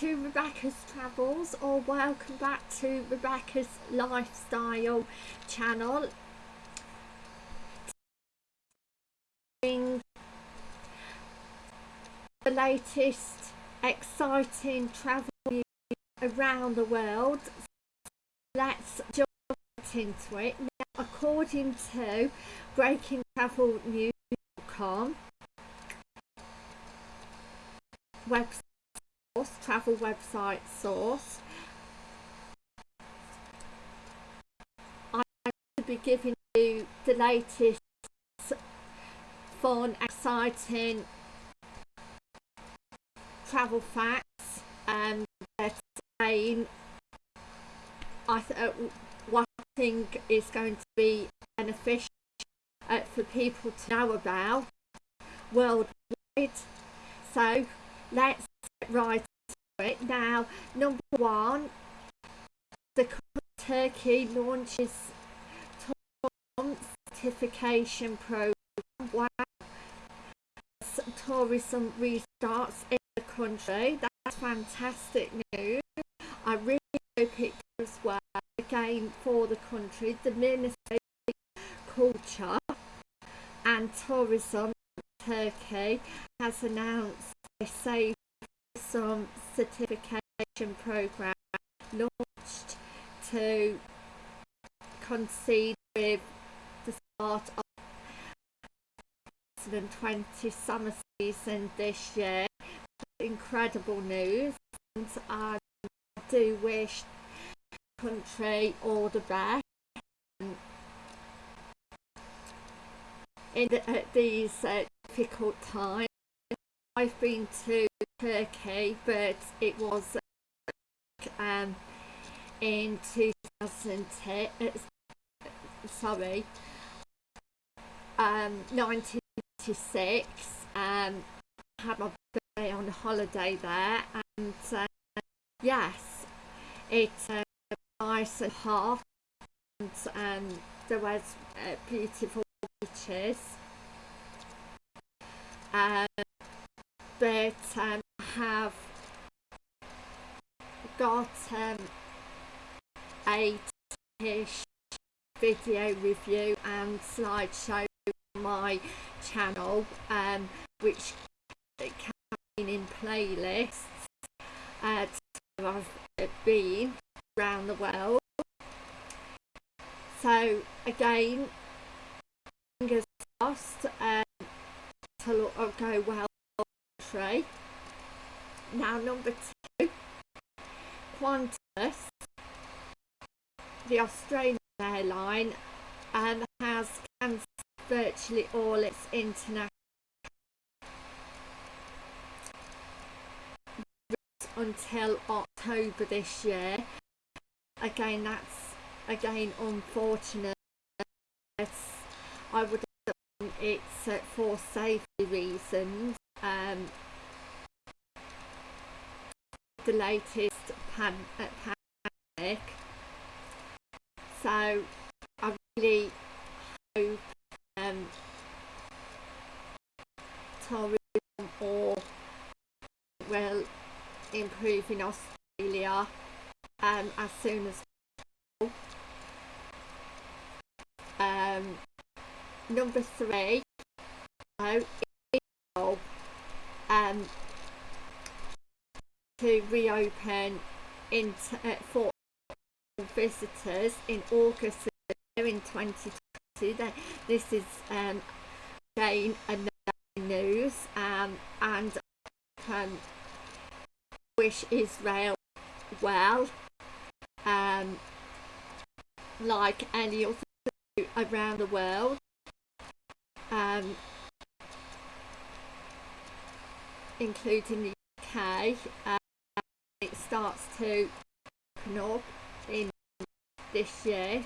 to Rebecca's Travels or welcome back to Rebecca's Lifestyle channel. The latest exciting travel news around the world. Let's jump into it. Now, according to BreakingTravelNews.com website travel website source. Going to be giving you the latest fun, exciting travel facts um, that again I th uh, what I think is going to be beneficial uh, for people to know about worldwide. So let's get right it. Now number one the Turkey launches tourism certification program. Wow. Tourism restarts in the country that's fantastic news. I really hope it does well again for the country. The ministry of culture and tourism Turkey has announced a safe some certification program launched to concede with the start of 2020 summer season this year. Incredible news and I do wish the country all the best in the, these uh, difficult times. I've been to Turkey, but it was um, in 2010, uh, sorry, um, 1996. Um, I had my birthday on holiday there, and uh, yes, it's uh, nice and hot, and um, there was uh, beautiful beaches. Um, but um, have got um, a video review and slideshow on my channel um, which can in playlists uh, I've been around the world. So again fingers crossed um, to go well tray. Now number two, Qantas, the Australian airline, um, has cancelled virtually all its international until October this year. Again, that's again unfortunate. I would it's uh, for safety reasons um, the latest pan uh, pandemic. So I really hope um, tourism or will improve in Australia um, as soon as possible. Um, number three, so um, to reopen in uh, for visitors in August in 2020. This is um, again another news um, and um, wish Israel well um, like any other around the world um, including the UK it starts to open up in this year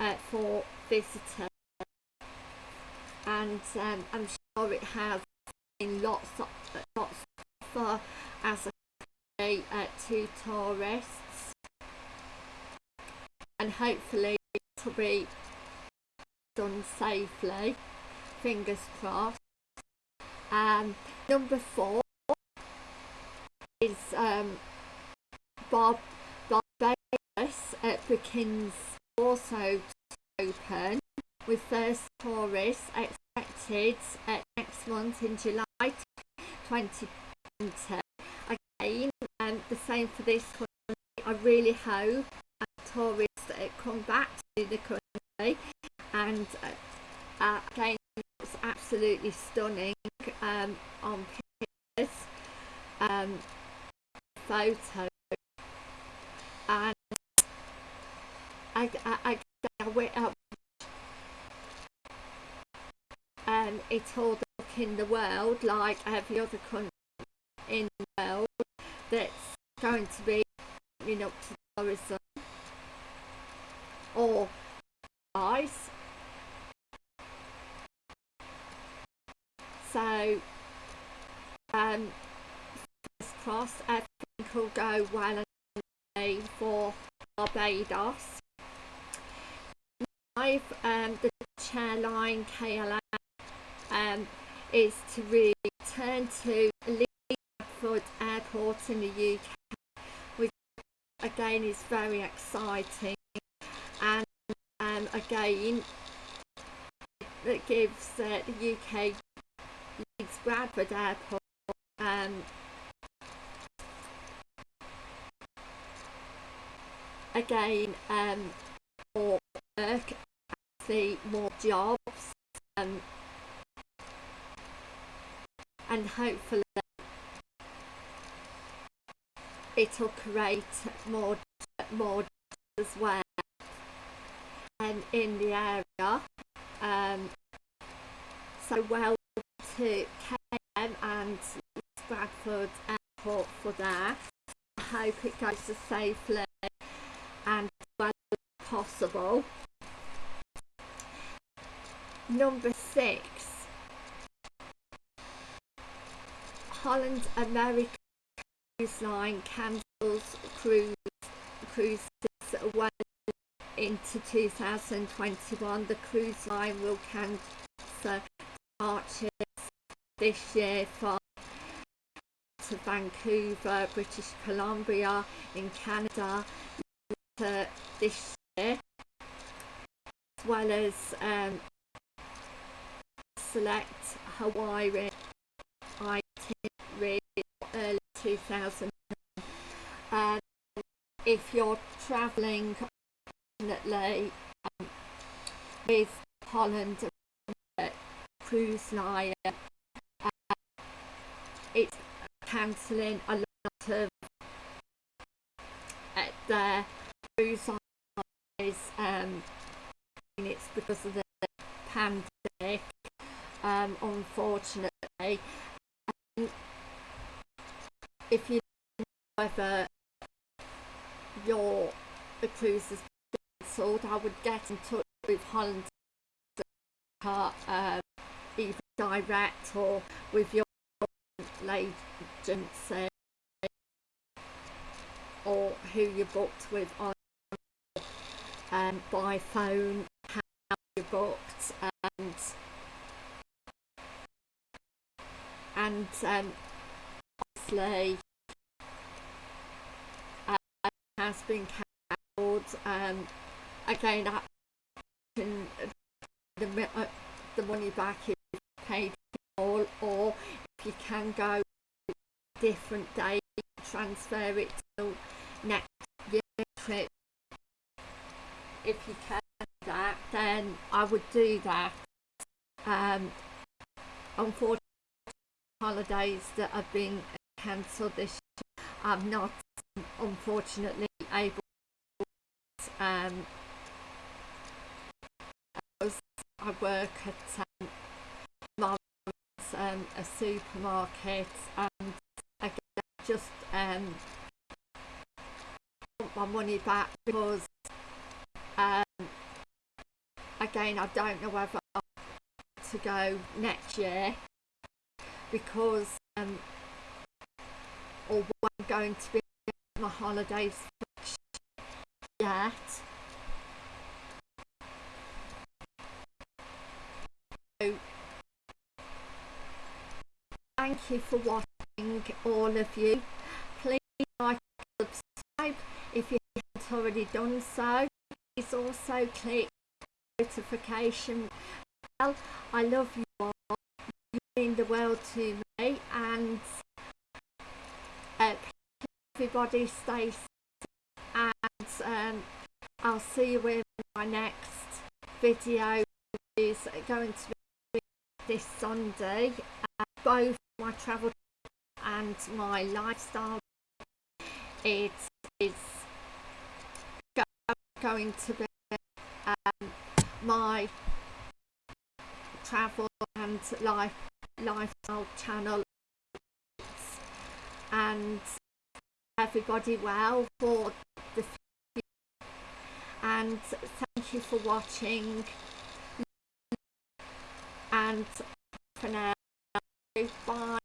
uh, for visitors. And um, I'm sure it has been lots of lots for as a uh, to tourists. And hopefully it will be done safely. Fingers crossed. Um, number four is um, Bob Barbados at Brookings also open with first tourists expected next month in July 2020. Again, um, the same for this country. I really hope tourists uh, come back to the country and uh, uh, again it's absolutely stunning um, on pictures um, photos and I, I, I, went I, and it's all look in the world like every other country in the world that's going to be you know to tourism or ice. So um everything will go well and for Barbados I've um, the chairline KLM um, is to return to Leeds Bradford Airport in the UK, which again is very exciting. And um, again, it gives uh, the UK Leeds Bradford Airport um, again um, more work, see more jobs um, and hopefully it'll create more more as well and in the area. Um, so well to KLM and Bradford Airport for that. I hope it goes as safely and as possible number six Holland American Cruise Line cancels cruise cruises well into 2021. The cruise line will cancel departures this year from to Vancouver, British Columbia in Canada this year as well as um, select Hawaii itinerary early 2000 and if you're travelling definitely um, with Holland uh, cruise line uh, it's cancelling a lot of uh, their um, it's because of the pandemic um, unfortunately. If you know whether your the cruise is cancelled, I would get in touch with Holland um, either direct or with your agency or who you booked with on um, by phone, how you booked and and um, obviously uh, has been cancelled. Um, again I can the, uh, the money back if paid all or if you can go different day transfer it to next year trip if you can do that then I would do that um, unfortunately holidays that have been cancelled this year. I'm not unfortunately able to, um, I work at um, um, a supermarket and again just um, want my money back because um, again I don't know whether to go next year because um, or what I'm going to be my holidays yet. So, thank you for watching all of you. Please like, subscribe if you haven't already done so. Please also click notification bell. I love you all. You mean the world to me and uh, everybody stay safe and um, I'll see you in my next video which is going to be this Sunday uh, both my travel and my lifestyle it is going to be um, my travel and life lifestyle channel. And everybody well for the future. and thank you for watching. And for now bye